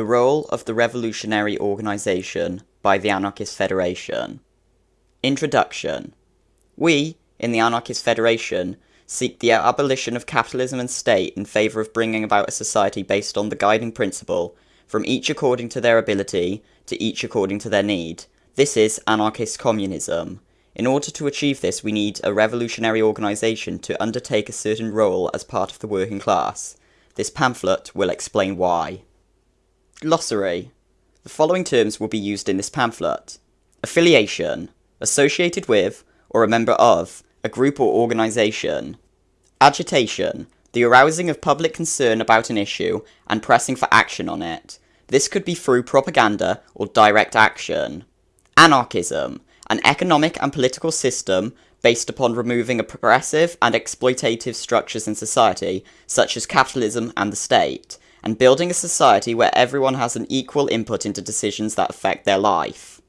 The role of the revolutionary organisation by the Anarchist Federation. Introduction. We, in the Anarchist Federation, seek the abolition of capitalism and state in favour of bringing about a society based on the guiding principle, from each according to their ability, to each according to their need. This is anarchist communism. In order to achieve this, we need a revolutionary organisation to undertake a certain role as part of the working class. This pamphlet will explain why. Glossary. The following terms will be used in this pamphlet. Affiliation. Associated with, or a member of, a group or organisation. Agitation. The arousing of public concern about an issue and pressing for action on it. This could be through propaganda or direct action. Anarchism. An economic and political system based upon removing oppressive and exploitative structures in society, such as capitalism and the state, and building a society where everyone has an equal input into decisions that affect their life.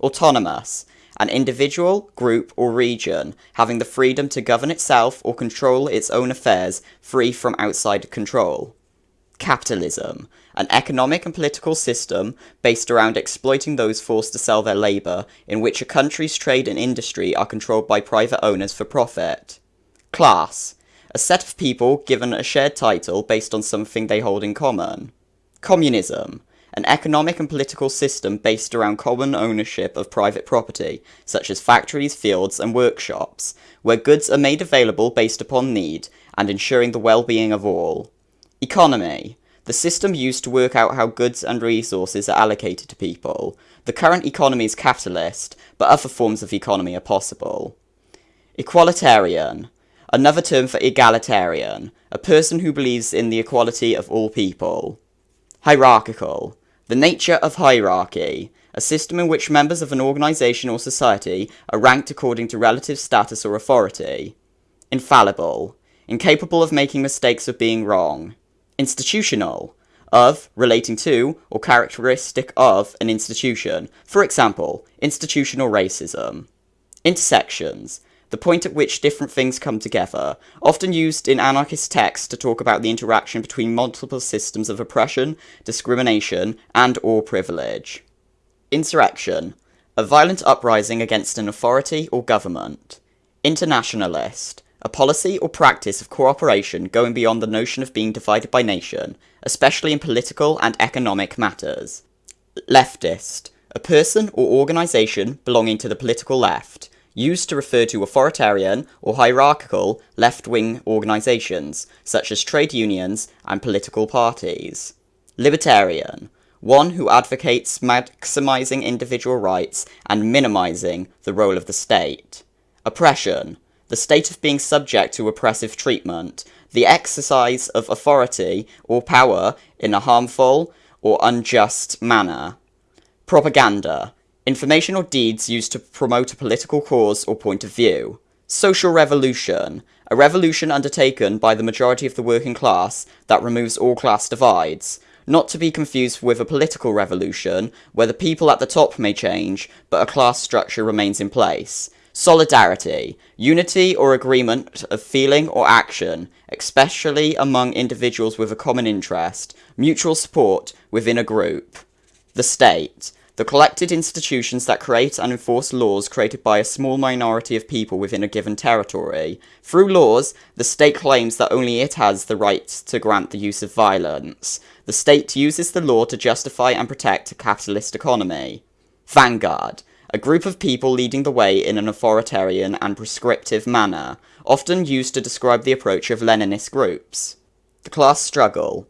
Autonomous, an individual, group, or region having the freedom to govern itself or control its own affairs free from outside control. Capitalism, an economic and political system based around exploiting those forced to sell their labour, in which a country's trade and industry are controlled by private owners for profit. Class, a set of people given a shared title based on something they hold in common. Communism, an economic and political system based around common ownership of private property, such as factories, fields, and workshops, where goods are made available based upon need and ensuring the well-being of all. Economy, the system used to work out how goods and resources are allocated to people. The current economy is capitalist, but other forms of economy are possible. Equalitarian, Another term for egalitarian, a person who believes in the equality of all people. Hierarchical, the nature of hierarchy, a system in which members of an organisation or society are ranked according to relative status or authority. Infallible, incapable of making mistakes or being wrong. Institutional, of, relating to, or characteristic of an institution, for example, institutional racism. Intersections, the point at which different things come together, often used in anarchist texts to talk about the interaction between multiple systems of oppression, discrimination, and or privilege. Insurrection, a violent uprising against an authority or government. Internationalist, a policy or practice of cooperation going beyond the notion of being divided by nation, especially in political and economic matters. Leftist, a person or organisation belonging to the political left, used to refer to authoritarian or hierarchical left-wing organisations, such as trade unions and political parties. Libertarian, one who advocates maximising individual rights and minimising the role of the state. Oppression, the state of being subject to oppressive treatment, the exercise of authority or power in a harmful or unjust manner. Propaganda, Information or deeds used to promote a political cause or point of view. Social revolution. A revolution undertaken by the majority of the working class that removes all class divides. Not to be confused with a political revolution, where the people at the top may change, but a class structure remains in place. Solidarity. Unity or agreement of feeling or action, especially among individuals with a common interest. Mutual support within a group. The state the collected institutions that create and enforce laws created by a small minority of people within a given territory. Through laws, the state claims that only it has the right to grant the use of violence. The state uses the law to justify and protect a capitalist economy. Vanguard. A group of people leading the way in an authoritarian and prescriptive manner, often used to describe the approach of Leninist groups. The class struggle.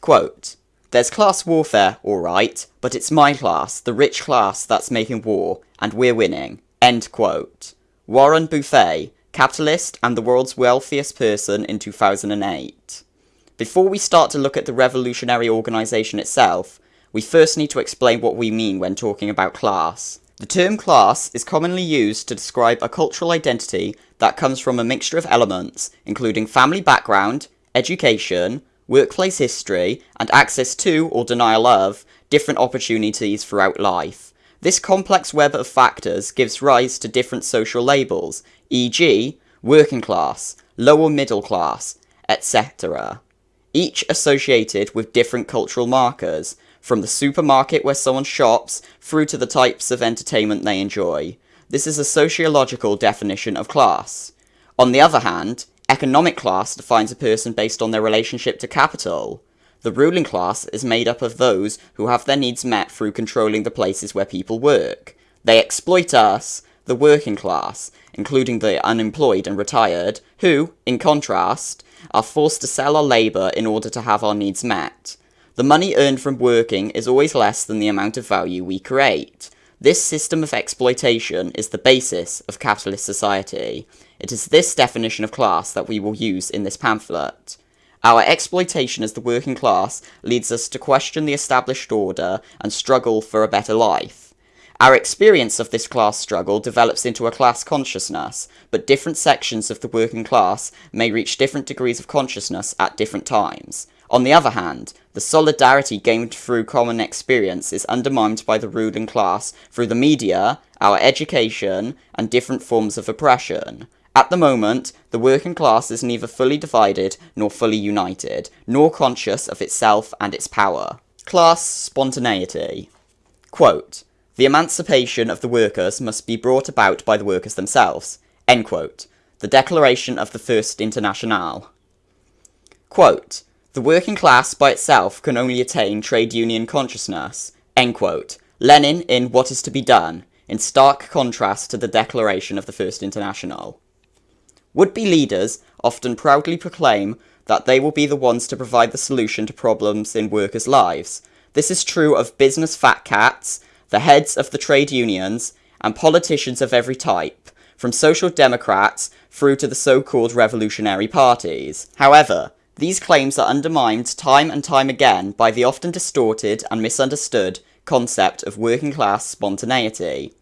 Quote, there's class warfare, alright, but it's my class, the rich class, that's making war, and we're winning. End quote. Warren Buffett, capitalist and the world's wealthiest person in 2008. Before we start to look at the revolutionary organisation itself, we first need to explain what we mean when talking about class. The term class is commonly used to describe a cultural identity that comes from a mixture of elements, including family background, education, workplace history, and access to, or denial of, different opportunities throughout life. This complex web of factors gives rise to different social labels, e.g., working class, lower middle class, etc., each associated with different cultural markers. from the supermarket where someone shops through to the types of entertainment they enjoy. This is a sociological definition of class. On the other hand, economic class defines a person based on their relationship to capital. The ruling class is made up of those who have their needs met through controlling the places where people work. They exploit us, the working class, including the unemployed and retired, who, in contrast, are forced to sell our labour in order to have our needs met. The money earned from working is always less than the amount of value we create. This system of exploitation is the basis of capitalist society. It is this definition of class that we will use in this pamphlet. Our exploitation as the working class leads us to question the established order and struggle for a better life. Our experience of this class struggle develops into a class consciousness, but different sections of the working class may reach different degrees of consciousness at different times. On the other hand, the solidarity gained through common experience is undermined by the ruling class through the media, our education, and different forms of oppression. At the moment, the working class is neither fully divided nor fully united, nor conscious of itself and its power. Class spontaneity. Quote, the emancipation of the workers must be brought about by the workers themselves. End quote. The Declaration of the First Internationale. Quote, the working class by itself can only attain trade union consciousness. End quote. Lenin in What is to be Done, in stark contrast to the Declaration of the First International. Would-be leaders often proudly proclaim that they will be the ones to provide the solution to problems in workers' lives. This is true of business fat cats, the heads of the trade unions, and politicians of every type, from social democrats through to the so-called revolutionary parties. However, these claims are undermined time and time again by the often distorted and misunderstood concept of working class spontaneity.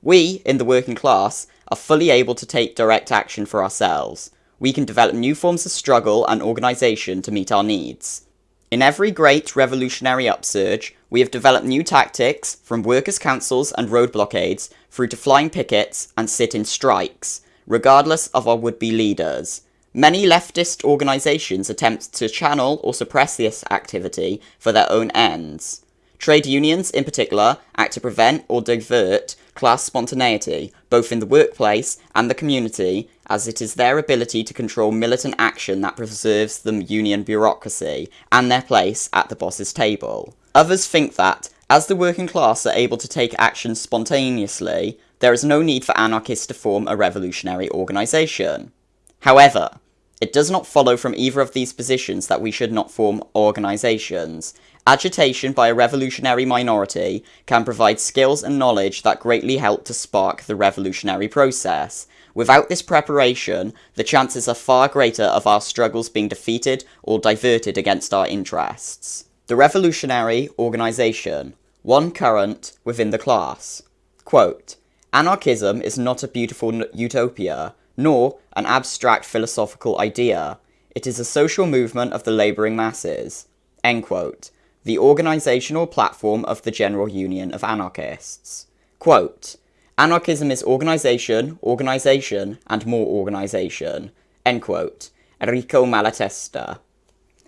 We, in the working class, are fully able to take direct action for ourselves. We can develop new forms of struggle and organisation to meet our needs. In every great revolutionary upsurge, we have developed new tactics, from workers' councils and road blockades, through to flying pickets and sit-in strikes, regardless of our would-be leaders. Many leftist organisations attempt to channel or suppress this activity for their own ends. Trade unions, in particular, act to prevent or divert class spontaneity, both in the workplace and the community, as it is their ability to control militant action that preserves the union bureaucracy and their place at the boss's table. Others think that, as the working class are able to take action spontaneously, there is no need for anarchists to form a revolutionary organisation. However, it does not follow from either of these positions that we should not form organisations, Agitation by a revolutionary minority can provide skills and knowledge that greatly help to spark the revolutionary process. Without this preparation, the chances are far greater of our struggles being defeated or diverted against our interests. The revolutionary organisation. One current within the class. Quote, Anarchism is not a beautiful utopia, nor an abstract philosophical idea. It is a social movement of the labouring masses. The organisational platform of the General Union of Anarchists. Quote, Anarchism is organisation, organisation, and more organisation. End quote. Enrico Malatesta.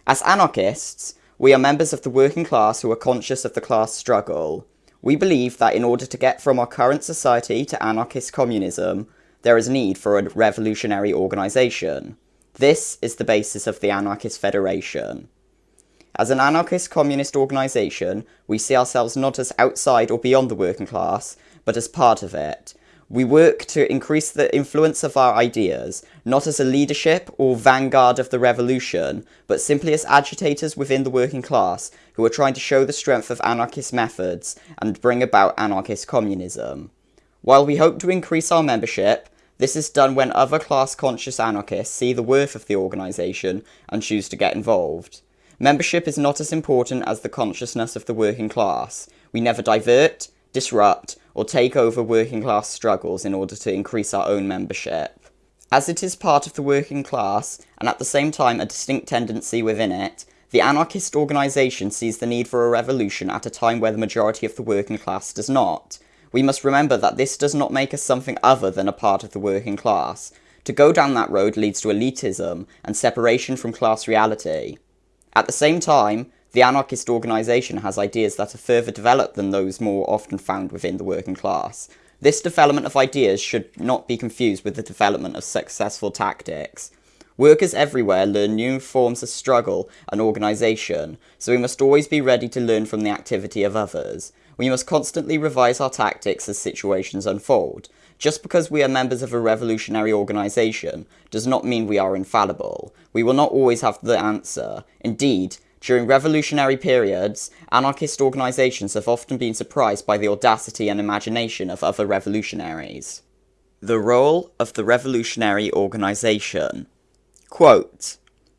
As anarchists, we are members of the working class who are conscious of the class struggle. We believe that in order to get from our current society to anarchist communism, there is a need for a revolutionary organisation. This is the basis of the Anarchist Federation. As an anarchist communist organisation, we see ourselves not as outside or beyond the working class, but as part of it. We work to increase the influence of our ideas, not as a leadership or vanguard of the revolution, but simply as agitators within the working class who are trying to show the strength of anarchist methods and bring about anarchist communism. While we hope to increase our membership, this is done when other class-conscious anarchists see the worth of the organisation and choose to get involved. Membership is not as important as the consciousness of the working class. We never divert, disrupt, or take over working class struggles in order to increase our own membership. As it is part of the working class, and at the same time a distinct tendency within it, the anarchist organisation sees the need for a revolution at a time where the majority of the working class does not. We must remember that this does not make us something other than a part of the working class. To go down that road leads to elitism and separation from class reality. At the same time, the anarchist organisation has ideas that are further developed than those more often found within the working class. This development of ideas should not be confused with the development of successful tactics. Workers everywhere learn new forms of struggle and organisation, so we must always be ready to learn from the activity of others. We must constantly revise our tactics as situations unfold. Just because we are members of a revolutionary organisation does not mean we are infallible. We will not always have the answer. Indeed, during revolutionary periods, anarchist organisations have often been surprised by the audacity and imagination of other revolutionaries. The role of the revolutionary organisation. Quote,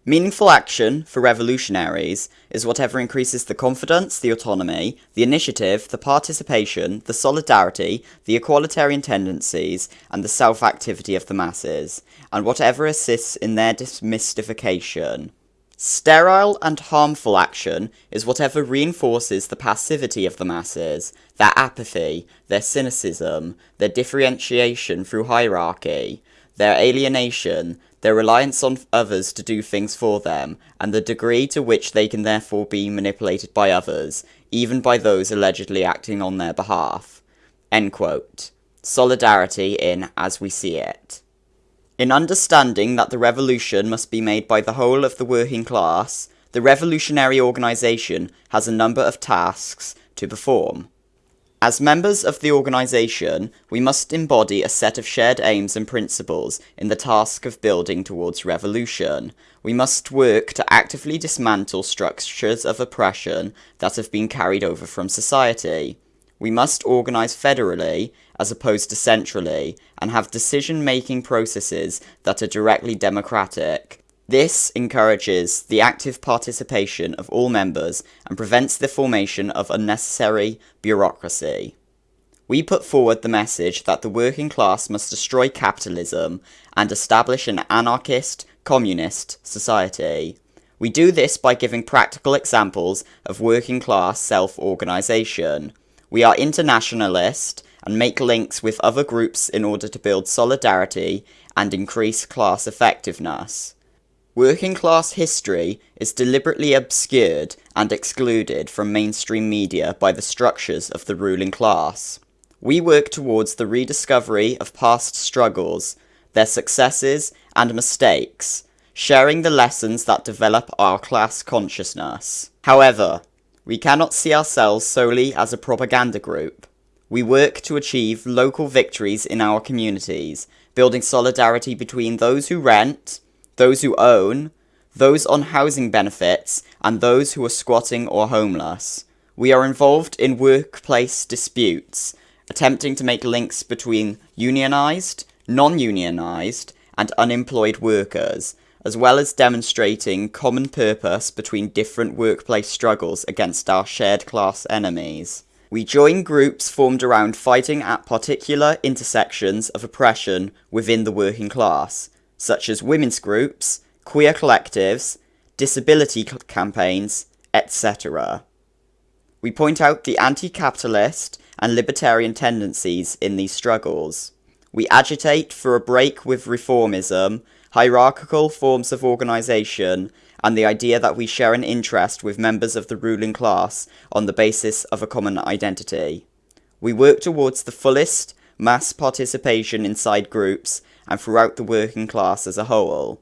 Meaningful action for revolutionaries is whatever increases the confidence, the autonomy, the initiative, the participation, the solidarity, the equalitarian tendencies, and the self-activity of the masses, and whatever assists in their demystification. Sterile and harmful action is whatever reinforces the passivity of the masses, their apathy, their cynicism, their differentiation through hierarchy, their alienation, their reliance on others to do things for them, and the degree to which they can therefore be manipulated by others, even by those allegedly acting on their behalf. Solidarity in As We See It. In understanding that the revolution must be made by the whole of the working class, the revolutionary organisation has a number of tasks to perform. As members of the organisation, we must embody a set of shared aims and principles in the task of building towards revolution. We must work to actively dismantle structures of oppression that have been carried over from society. We must organise federally, as opposed to centrally, and have decision-making processes that are directly democratic. This encourages the active participation of all members and prevents the formation of unnecessary bureaucracy. We put forward the message that the working class must destroy capitalism and establish an anarchist, communist society. We do this by giving practical examples of working class self-organisation. We are internationalist and make links with other groups in order to build solidarity and increase class effectiveness. Working class history is deliberately obscured and excluded from mainstream media by the structures of the ruling class. We work towards the rediscovery of past struggles, their successes and mistakes, sharing the lessons that develop our class consciousness. However, we cannot see ourselves solely as a propaganda group. We work to achieve local victories in our communities, building solidarity between those who rent, those who own, those on housing benefits, and those who are squatting or homeless. We are involved in workplace disputes, attempting to make links between unionised, non-unionised, and unemployed workers, as well as demonstrating common purpose between different workplace struggles against our shared class enemies. We join groups formed around fighting at particular intersections of oppression within the working class, such as women's groups, queer collectives, disability campaigns, etc. We point out the anti-capitalist and libertarian tendencies in these struggles. We agitate for a break with reformism hierarchical forms of organisation, and the idea that we share an interest with members of the ruling class on the basis of a common identity. We work towards the fullest mass participation inside groups and throughout the working class as a whole.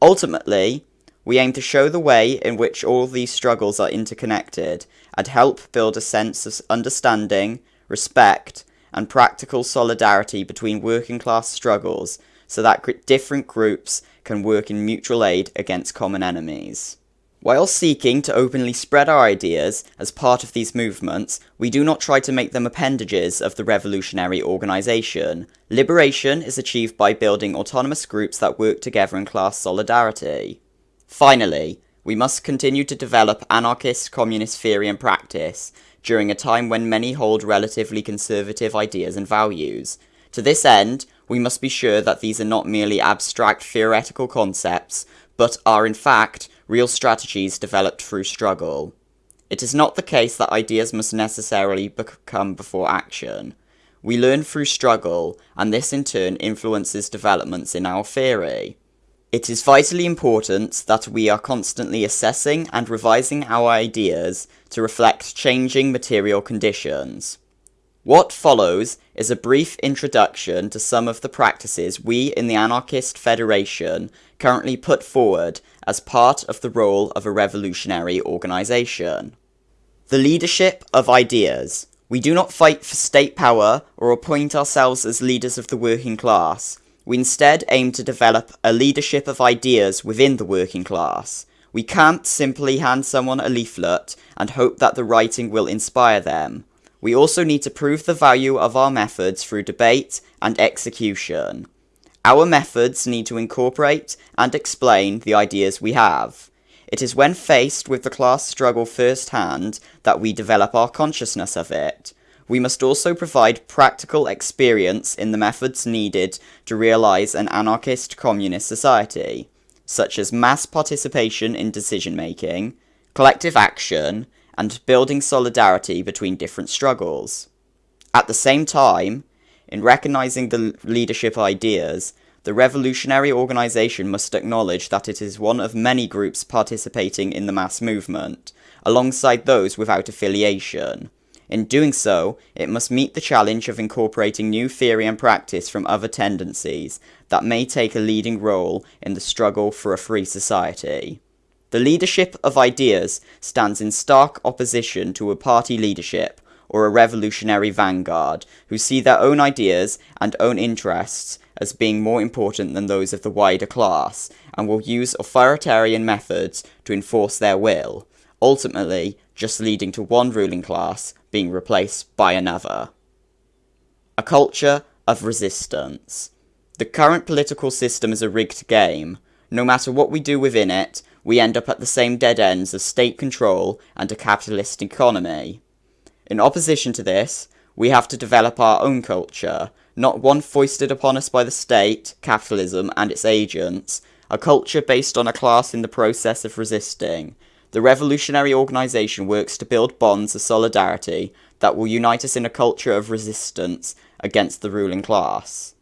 Ultimately, we aim to show the way in which all these struggles are interconnected and help build a sense of understanding, respect, and practical solidarity between working class struggles so that different groups can work in mutual aid against common enemies. While seeking to openly spread our ideas as part of these movements, we do not try to make them appendages of the revolutionary organisation. Liberation is achieved by building autonomous groups that work together in class solidarity. Finally, we must continue to develop anarchist communist theory and practice, during a time when many hold relatively conservative ideas and values. To this end, we must be sure that these are not merely abstract theoretical concepts, but are in fact real strategies developed through struggle. It is not the case that ideas must necessarily come before action. We learn through struggle, and this in turn influences developments in our theory. It is vitally important that we are constantly assessing and revising our ideas to reflect changing material conditions. What follows is a brief introduction to some of the practices we in the Anarchist Federation currently put forward as part of the role of a revolutionary organisation. The leadership of ideas. We do not fight for state power or appoint ourselves as leaders of the working class. We instead aim to develop a leadership of ideas within the working class. We can't simply hand someone a leaflet and hope that the writing will inspire them. We also need to prove the value of our methods through debate and execution. Our methods need to incorporate and explain the ideas we have. It is when faced with the class struggle firsthand that we develop our consciousness of it. We must also provide practical experience in the methods needed to realise an anarchist communist society, such as mass participation in decision making, collective action, and building solidarity between different struggles. At the same time, in recognising the leadership ideas, the revolutionary organisation must acknowledge that it is one of many groups participating in the mass movement, alongside those without affiliation. In doing so, it must meet the challenge of incorporating new theory and practice from other tendencies that may take a leading role in the struggle for a free society. The leadership of ideas stands in stark opposition to a party leadership or a revolutionary vanguard who see their own ideas and own interests as being more important than those of the wider class and will use authoritarian methods to enforce their will, ultimately just leading to one ruling class being replaced by another. A culture of resistance. The current political system is a rigged game. No matter what we do within it, we end up at the same dead ends of state control and a capitalist economy. In opposition to this, we have to develop our own culture, not one foisted upon us by the state, capitalism, and its agents, a culture based on a class in the process of resisting. The revolutionary organisation works to build bonds of solidarity that will unite us in a culture of resistance against the ruling class.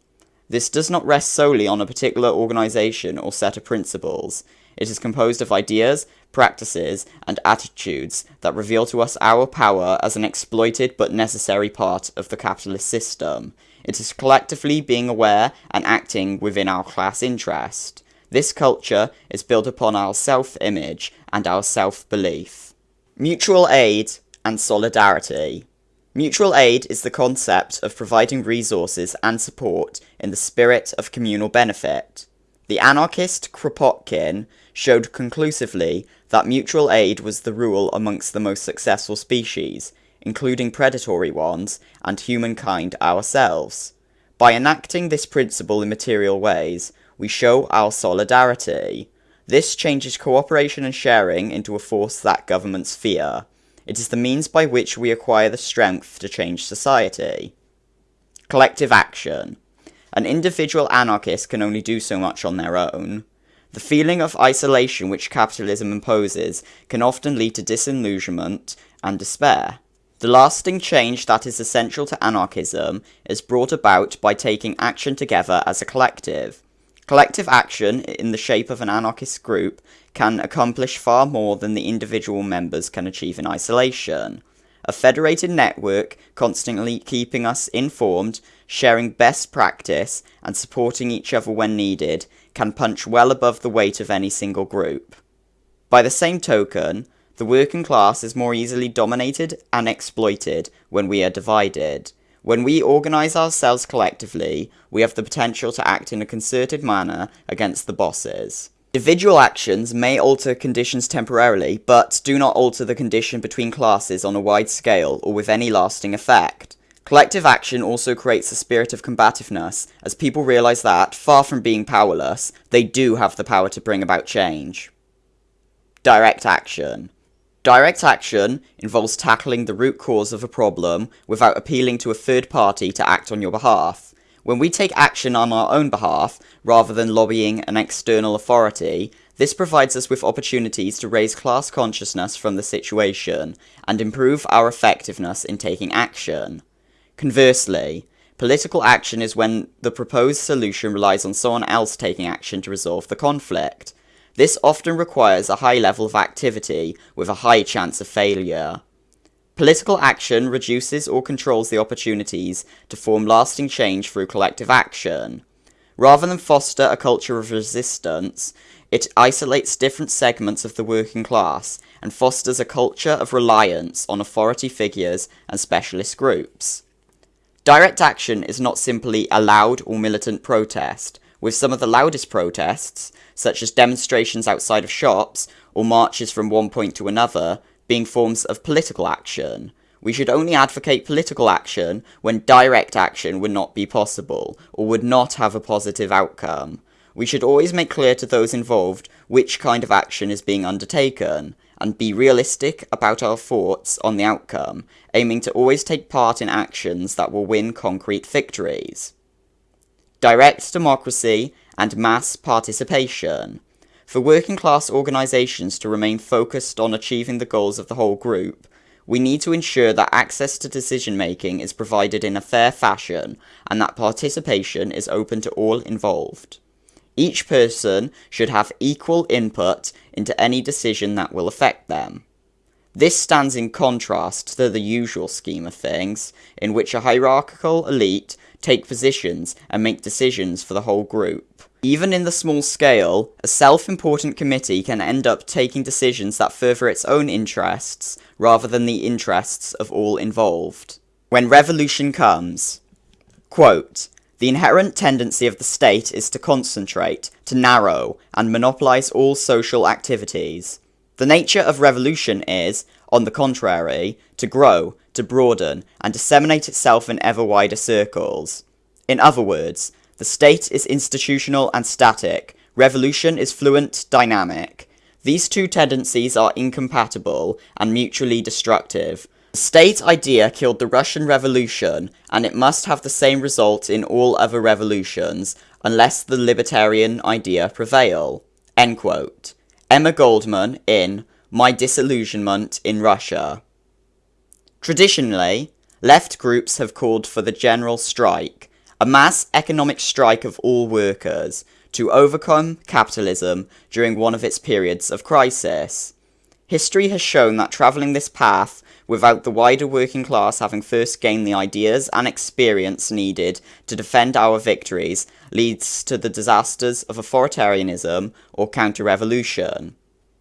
This does not rest solely on a particular organisation or set of principles. It is composed of ideas, practices, and attitudes that reveal to us our power as an exploited but necessary part of the capitalist system. It is collectively being aware and acting within our class interest. This culture is built upon our self-image and our self-belief. Mutual aid and solidarity. Mutual aid is the concept of providing resources and support in the spirit of communal benefit. The anarchist Kropotkin showed conclusively that mutual aid was the rule amongst the most successful species, including predatory ones, and humankind ourselves. By enacting this principle in material ways, we show our solidarity. This changes cooperation and sharing into a force that governments fear. It is the means by which we acquire the strength to change society. Collective action. An individual anarchist can only do so much on their own. The feeling of isolation which capitalism imposes can often lead to disillusionment and despair. The lasting change that is essential to anarchism is brought about by taking action together as a collective. Collective action, in the shape of an anarchist group, can accomplish far more than the individual members can achieve in isolation. A federated network constantly keeping us informed, sharing best practice, and supporting each other when needed can punch well above the weight of any single group. By the same token, the working class is more easily dominated and exploited when we are divided. When we organise ourselves collectively, we have the potential to act in a concerted manner against the bosses. Individual actions may alter conditions temporarily, but do not alter the condition between classes on a wide scale or with any lasting effect. Collective action also creates a spirit of combativeness, as people realise that, far from being powerless, they do have the power to bring about change. Direct action. Direct action involves tackling the root cause of a problem without appealing to a third party to act on your behalf. When we take action on our own behalf, rather than lobbying an external authority, this provides us with opportunities to raise class consciousness from the situation, and improve our effectiveness in taking action. Conversely, Political action is when the proposed solution relies on someone else taking action to resolve the conflict. This often requires a high level of activity with a high chance of failure. Political action reduces or controls the opportunities to form lasting change through collective action. Rather than foster a culture of resistance, it isolates different segments of the working class and fosters a culture of reliance on authority figures and specialist groups. Direct action is not simply a loud or militant protest, with some of the loudest protests, such as demonstrations outside of shops or marches from one point to another, being forms of political action. We should only advocate political action when direct action would not be possible, or would not have a positive outcome. We should always make clear to those involved which kind of action is being undertaken, and be realistic about our thoughts on the outcome, aiming to always take part in actions that will win concrete victories. Direct democracy and mass participation. For working class organisations to remain focused on achieving the goals of the whole group, we need to ensure that access to decision making is provided in a fair fashion and that participation is open to all involved. Each person should have equal input into any decision that will affect them. This stands in contrast to the usual scheme of things, in which a hierarchical elite take positions and make decisions for the whole group. Even in the small scale, a self-important committee can end up taking decisions that further its own interests, rather than the interests of all involved. When revolution comes, quote, the inherent tendency of the state is to concentrate, to narrow, and monopolize all social activities. The nature of revolution is, on the contrary, to grow, to broaden, and disseminate itself in ever wider circles. In other words, the state is institutional and static, revolution is fluent, dynamic. These two tendencies are incompatible and mutually destructive, state idea killed the Russian Revolution, and it must have the same result in all other revolutions, unless the libertarian idea prevail. Emma Goldman in My Disillusionment in Russia. Traditionally, left groups have called for the general strike, a mass economic strike of all workers, to overcome capitalism during one of its periods of crisis. History has shown that travelling this path without the wider working class having first gained the ideas and experience needed to defend our victories leads to the disasters of authoritarianism or counter-revolution.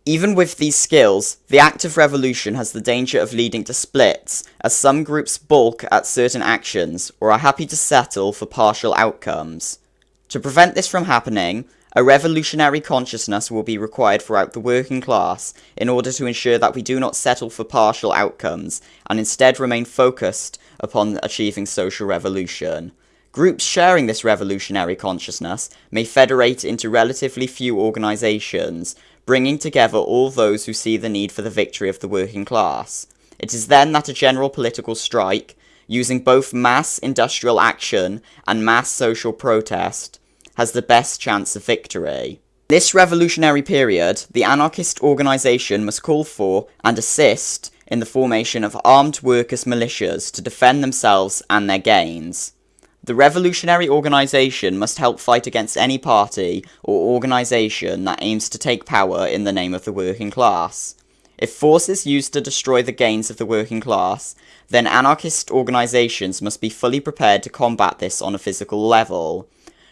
Even with these skills, the act of revolution has the danger of leading to splits, as some groups balk at certain actions or are happy to settle for partial outcomes. To prevent this from happening, a revolutionary consciousness will be required throughout the working class in order to ensure that we do not settle for partial outcomes and instead remain focused upon achieving social revolution. Groups sharing this revolutionary consciousness may federate into relatively few organisations, bringing together all those who see the need for the victory of the working class. It is then that a general political strike, using both mass industrial action and mass social protest, has the best chance of victory. This revolutionary period, the anarchist organisation must call for and assist in the formation of armed workers' militias to defend themselves and their gains. The revolutionary organisation must help fight against any party or organisation that aims to take power in the name of the working class. If force is used to destroy the gains of the working class, then anarchist organisations must be fully prepared to combat this on a physical level.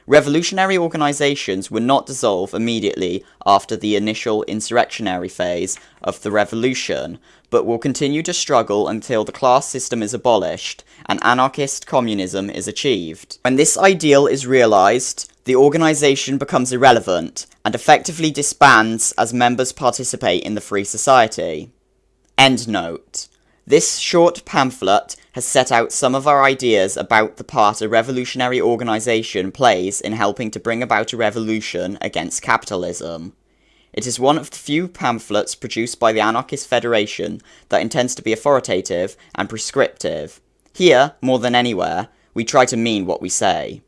Revolutionary organisations would not dissolve immediately after the initial insurrectionary phase of the revolution, but will continue to struggle until the class system is abolished and anarchist communism is achieved. When this ideal is realised, the organisation becomes irrelevant and effectively disbands as members participate in the free society. Endnote. This short pamphlet has set out some of our ideas about the part a revolutionary organisation plays in helping to bring about a revolution against capitalism. It is one of the few pamphlets produced by the Anarchist Federation that intends to be authoritative and prescriptive. Here, more than anywhere, we try to mean what we say.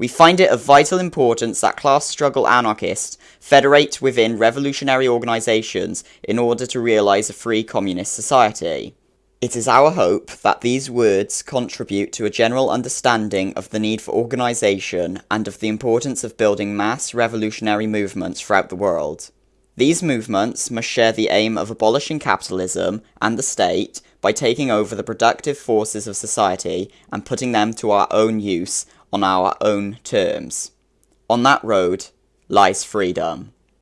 We find it of vital importance that class struggle anarchists federate within revolutionary organisations in order to realise a free communist society. It is our hope that these words contribute to a general understanding of the need for organisation and of the importance of building mass revolutionary movements throughout the world. These movements must share the aim of abolishing capitalism and the state by taking over the productive forces of society and putting them to our own use on our own terms. On that road lies freedom.